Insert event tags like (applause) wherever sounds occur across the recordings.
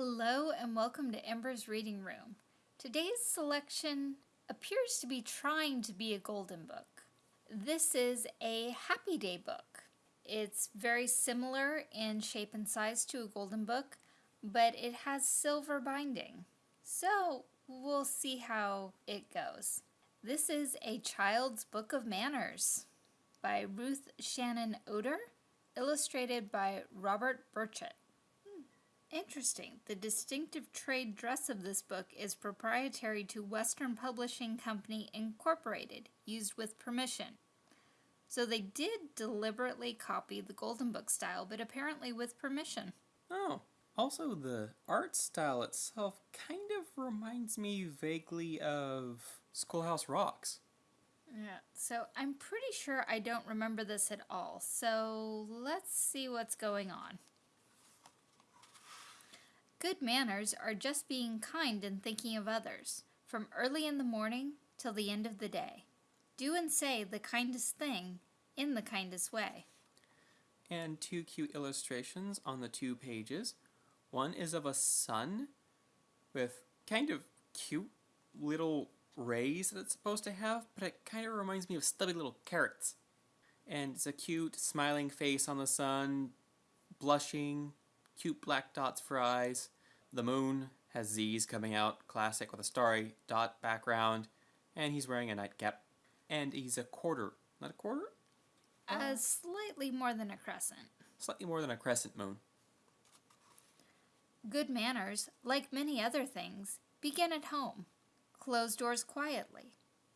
Hello and welcome to Ember's Reading Room. Today's selection appears to be trying to be a golden book. This is a Happy Day book. It's very similar in shape and size to a golden book, but it has silver binding. So we'll see how it goes. This is A Child's Book of Manners by Ruth Shannon Odor, illustrated by Robert Burchett. Interesting. The distinctive trade dress of this book is proprietary to Western Publishing Company Incorporated, used with permission. So they did deliberately copy the Golden Book style, but apparently with permission. Oh, also the art style itself kind of reminds me vaguely of Schoolhouse Rocks. Yeah, so I'm pretty sure I don't remember this at all. So let's see what's going on. Good manners are just being kind and thinking of others, from early in the morning till the end of the day. Do and say the kindest thing in the kindest way. And two cute illustrations on the two pages. One is of a sun with kind of cute little rays that it's supposed to have, but it kind of reminds me of stubby little carrots. And it's a cute smiling face on the sun, blushing, cute black dots for eyes. The moon has Z's coming out, classic with a starry dot background, and he's wearing a nightcap. And he's a quarter, not a quarter? Uh, slightly more than a crescent. Slightly more than a crescent moon. Good manners, like many other things, begin at home. Close doors quietly.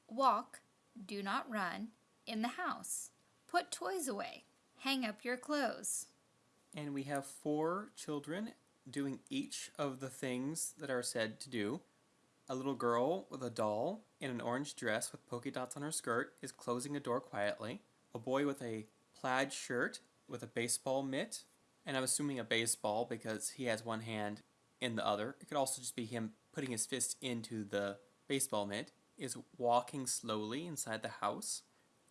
Walk, do not run, in the house. Put toys away. Hang up your clothes. And we have four children doing each of the things that are said to do. A little girl with a doll in an orange dress with polka dots on her skirt is closing a door quietly. A boy with a plaid shirt with a baseball mitt, and I'm assuming a baseball because he has one hand in the other. It could also just be him putting his fist into the baseball mitt, is walking slowly inside the house.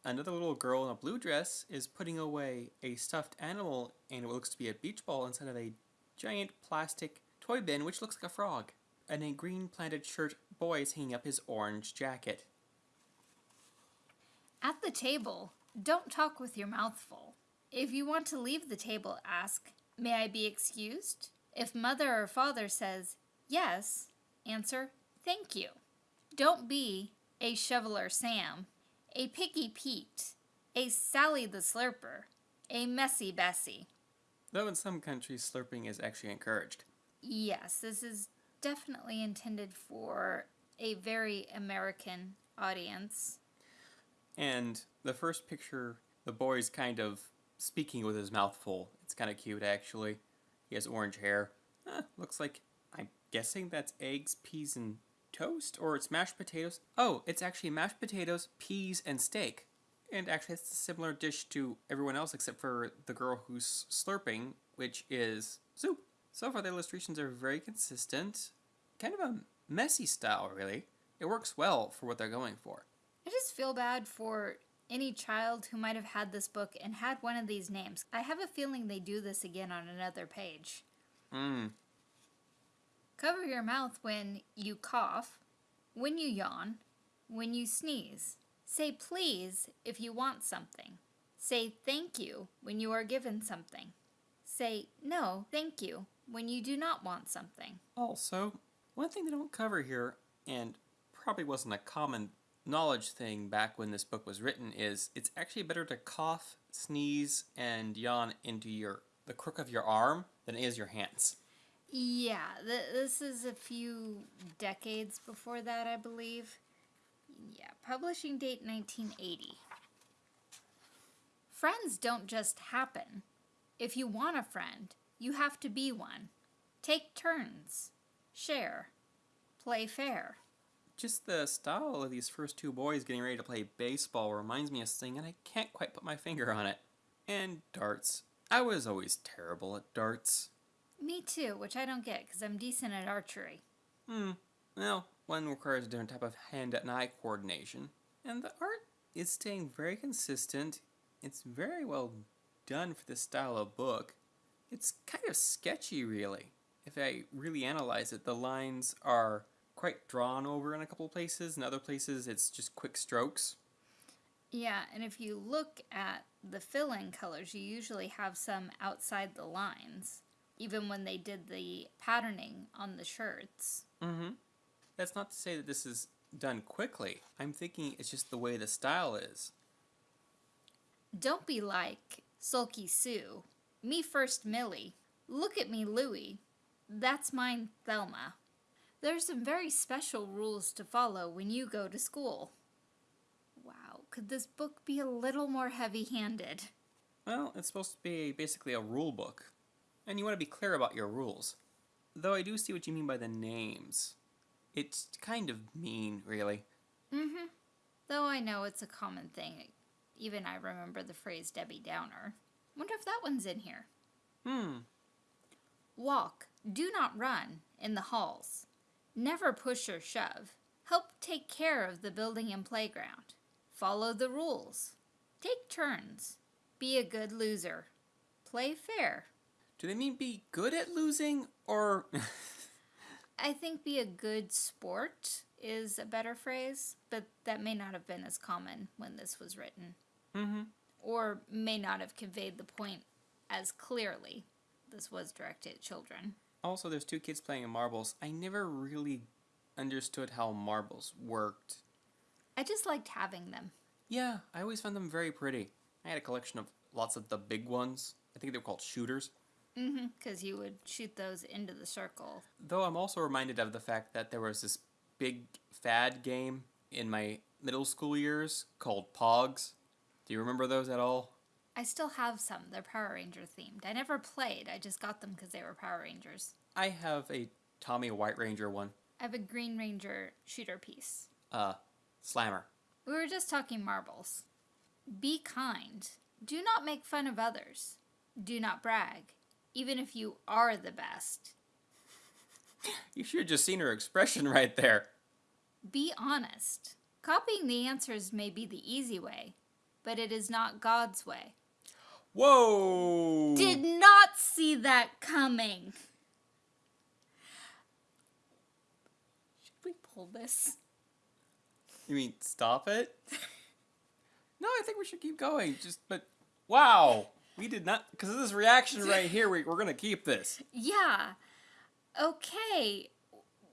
Another little girl in a blue dress is putting away a stuffed animal and what looks to be a beach ball inside of a giant plastic toy bin which looks like a frog. And a green planted shirt boy is hanging up his orange jacket. At the table, don't talk with your mouth full. If you want to leave the table, ask, May I be excused? If mother or father says, Yes, answer, Thank you. Don't be a shoveler Sam, a piggy Pete, a Sally the Slurper, a messy Bessie. Though in some countries slurping is actually encouraged. Yes, this is definitely intended for a very American audience. And the first picture, the boy's kind of speaking with his mouth full. It's kind of cute, actually. He has orange hair. Huh, looks like, I'm guessing that's eggs, peas, and toast? Or it's mashed potatoes? Oh, it's actually mashed potatoes, peas, and steak. And actually, it's a similar dish to everyone else except for the girl who's slurping, which is soup. So far, the illustrations are very consistent. Kind of a messy style, really. It works well for what they're going for. I just feel bad for any child who might have had this book and had one of these names. I have a feeling they do this again on another page. Mmm. Cover your mouth when you cough, when you yawn, when you sneeze. Say please if you want something. Say thank you when you are given something. Say no, thank you when you do not want something. Also, one thing they don't cover here, and probably wasn't a common knowledge thing back when this book was written, is it's actually better to cough, sneeze, and yawn into your the crook of your arm than it is your hands. Yeah, th- this is a few decades before that, I believe. Yeah, publishing date 1980. Friends don't just happen. If you want a friend, you have to be one. Take turns. Share. Play fair. Just the style of these first two boys getting ready to play baseball reminds me of something, and I can't quite put my finger on it. And darts. I was always terrible at darts. Me too, which I don't get because I'm decent at archery. Hmm. Well, one requires a different type of hand and eye coordination. And the art is staying very consistent. It's very well done for this style of book. It's kind of sketchy, really. if I really analyze it, the lines are quite drawn over in a couple places. In other places, it's just quick strokes. Yeah, and if you look at the fill in colors, you usually have some outside the lines, even when they did the patterning on the shirts. Mm-hmm. That's not to say that this is done quickly. I'm thinking it's just the way the style is. Don't be like Sulky Sue. Me first, Millie. Look at me, Louie. That's mine, Thelma. There's some very special rules to follow when you go to school. Wow, could this book be a little more heavy handed? Well, it's supposed to be basically a rule book, and you want to be clear about your rules. Though I do see what you mean by the names. It's kind of mean, really. Mm hmm. Though I know it's a common thing. Even I remember the phrase Debbie Downer. Wonder if that one's in here. Hmm. Walk, do not run, in the halls. Never push or shove. Help take care of the building and playground. Follow the rules. Take turns. Be a good loser. Play fair. Do they mean be good at losing, or. (laughs) I think be a good sport is a better phrase, but that may not have been as common when this was written. mm-hmm. Or may not have conveyed the point as clearly. This was directed at children. Also, there's two kids playing marbles. I never really understood how marbles worked. I just liked having them. Yeah, I always found them very pretty. I had a collection of lots of the big ones. I think they were called shooters. Mm-hmm. Because you would shoot those into the circle. Though I'm also reminded of the fact that there was this big fad game in my middle school years called Pogs. Do you remember those at all? I still have some. They're Power Ranger themed. I never played. I just got them because they were Power Rangers. I have a Tommy White Ranger one. I have a Green Ranger shooter piece. Uh, Slammer. We were just talking marbles. Be kind. Do not make fun of others. Do not brag, even if you are the best. You should have just seen her expression (laughs) right there. Be honest. Copying the answers may be the easy way, but it is not God's way. Whoa! Did not see that coming. Should we pull this? You mean stop it? (laughs) no, I think we should keep going. Just, but wow, we did not because of this reaction right here. We, we're gonna keep this. Yeah. Okay.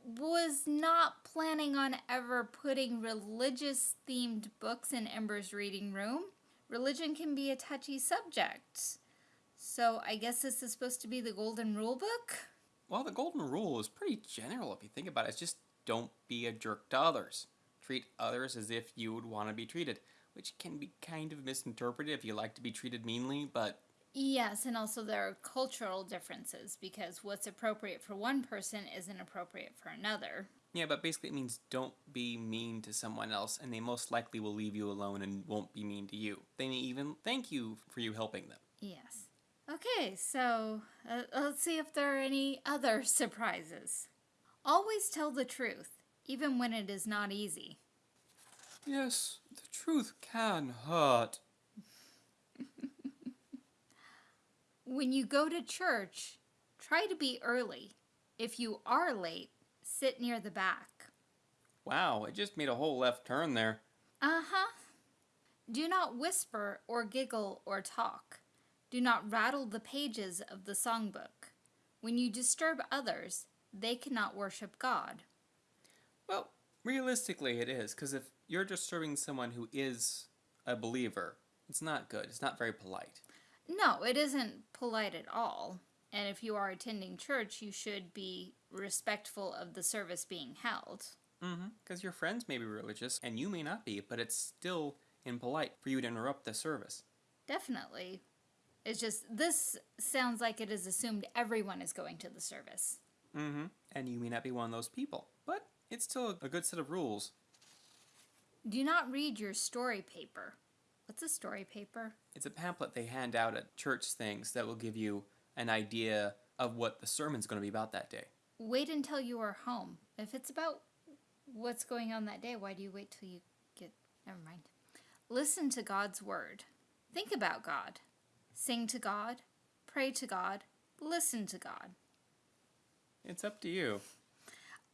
Was not planning on ever putting religious themed books in Ember's reading room. Religion can be a touchy subject. So I guess this is supposed to be the golden rule book? Well, the golden rule is pretty general if you think about it. It's just don't be a jerk to others. Treat others as if you would want to be treated, which can be kind of misinterpreted if you like to be treated meanly, but Yes, and also there are cultural differences because what's appropriate for one person isn't appropriate for another. yeah, but basically it means don't be mean to someone else, and they most likely will leave you alone and won't be mean to you. They may even thank you for you helping them. Yes. Okay, so uh, let's see if there are any other (laughs) surprises. Always tell the truth, even when it is not easy. Yes, truth can hurt. (laughs) When you go to church, try to be early. If you are late, sit near the back. Wow, it just made a whole left turn there. Uh huh. Do not whisper or giggle or talk. Do not rattle the pages of the songbook. When you disturb others, they cannot worship God. Well, realistically, it is, because if you're disturbing someone who is a believer, it's not good. It's not very polite. No, it isn't polite at all. And if you are attending church, you should be respectful of the service being held. Mm-hmm. Because your friends may be religious, and you may not be, but it's still impolite for you to interrupt the service. Definitely. It's just, this sounds like it is assumed everyone is going to the service. Mm-hmm. And you may not be one of those people, but it's still a good set of rules. Do not read your story paper. What's a story paper? It's a pamphlet they hand out at church things that will give you an idea of what the sermon's going to be about that day. Wait until you are home. If it's about what's going on that day, why do you wait till you get. Never mind. Listen to God's word. Think about God. Sing to God. Pray to God. Listen to God. It's up to you.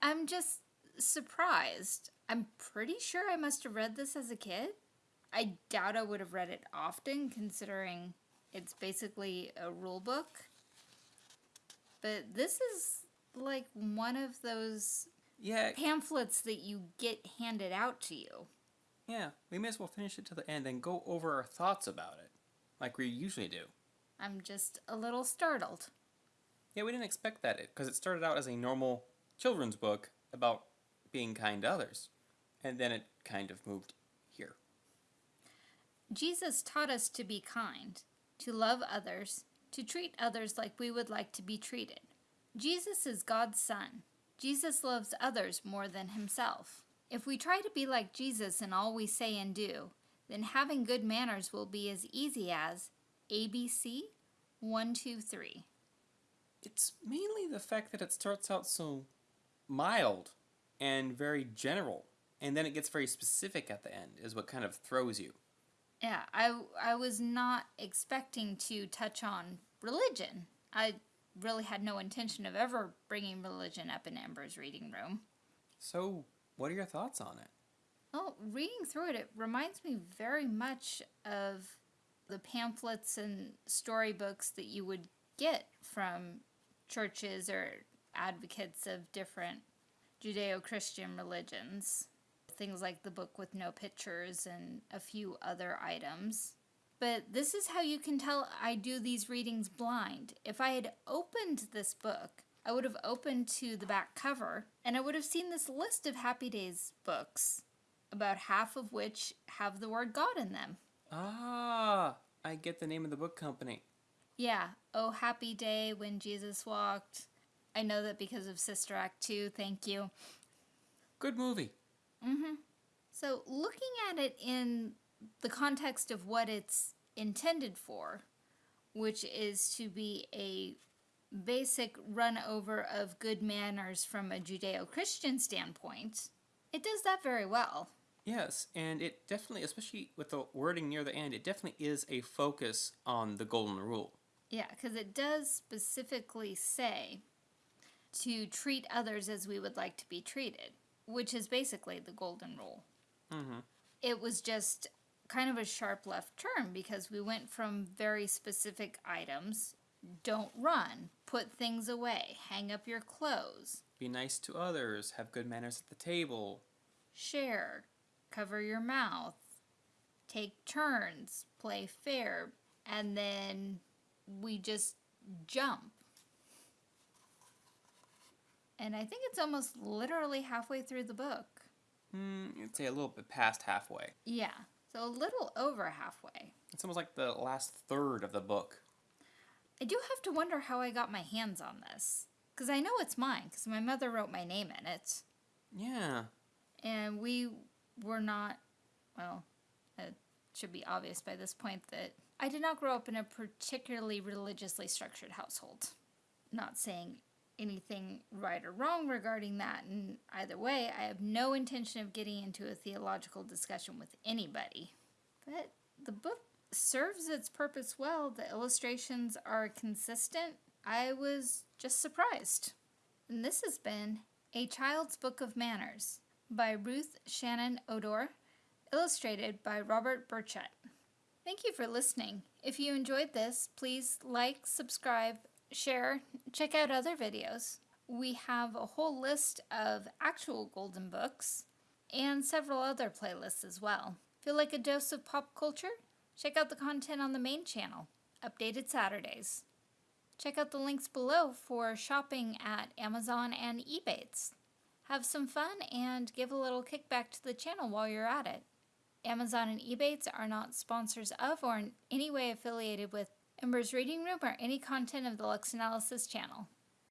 I'm just surprised. I'm pretty sure I must have read this as a kid. I doubt I would have read it often, considering it's basically a rule book. But this is like one of those Yeah, pamphlets that you get handed out to you. yeah. We may as well finish it to the end and go over our thoughts about it, like we usually do. I'm just a little startled. Yeah, we didn't expect that because it started out as a normal children's book about being kind to others, and then it kind of moved here. Jesus taught us to be kind, to love others, to treat others like we would like to be treated. Jesus is God's Son. Jesus loves others more than himself. If we try to be like Jesus in all we say and do, then having good manners will be as easy as ABC 123. It's mainly the fact that it starts out so mild and very general, and then it gets very specific at the end, is what kind of throws you. Yeah, I, I was not expecting to touch on religion. I really had no intention of ever bringing religion up in Ember's reading room. So, what are your thoughts on it? Well, reading through it, it reminds me very much of the pamphlets and storybooks that you would get from churches or advocates of different Judeo Christian religions. Things like the book with no pictures and a few other items. But this is how you can tell I do these readings blind. If I had opened this book, I would have opened to the back cover and I would have seen this list of Happy Days books, about half of which have the word God in them. Ah, I get the name of the book company. Yeah, Oh Happy Day When Jesus Walked. I know that because of Sister Act 2, thank you. Good movie. Mm-hmm. So, looking at it in the context of what it's intended for, which is to be a basic run over of good manners from a Judeo Christian standpoint, it does that very well. Yes, and it definitely, especially with the wording near the end, it definitely is a focus on the golden rule. Yeah, because it does specifically say to treat others as we would like to be treated, which is basically the golden rule. Mm-hmm. It was just kind of a sharp left turn because we went from very specific items don't run, put things away, hang up your clothes, Be nice to others, have good manners at the table. share, cover your mouth, take turns, play fair, and then we just jump. And I think it's almost literally halfway through the book. Hmm, you'd say a little bit past halfway. Yeah, so a little over halfway. It's almost like the last third of the book. I do have to wonder how I got my hands on this. Because I know it's mine, because my mother wrote my name in it. Yeah. And we were not, well, it should be obvious by this point that I did not grow up in a particularly religiously structured household. Not saying anything right or wrong regarding that in either way. I have no intention of getting into a theological discussion with anybody. But the book serves its purpose well. The illustrations are consistent. I was just surprised. And this has been A Child's Book of Manners by Ruth Shannon Odor, illustrated by Robert Burchett. Thank you for listening. If you enjoyed this, please like, subscribe, share, check out other videos. We have a whole list of actual golden books and several other playlists as well. Feel like a dose of pop culture? Check out the content on the main channel, updated Saturdays. Check out the links below for shopping at Amazon and Ebates. Have some fun and give a little kickback to the channel while you're at it. Amazon and Ebates are not sponsors of or in any way affiliated with Ember's Reading Room or any content of the Lux Analysis channel.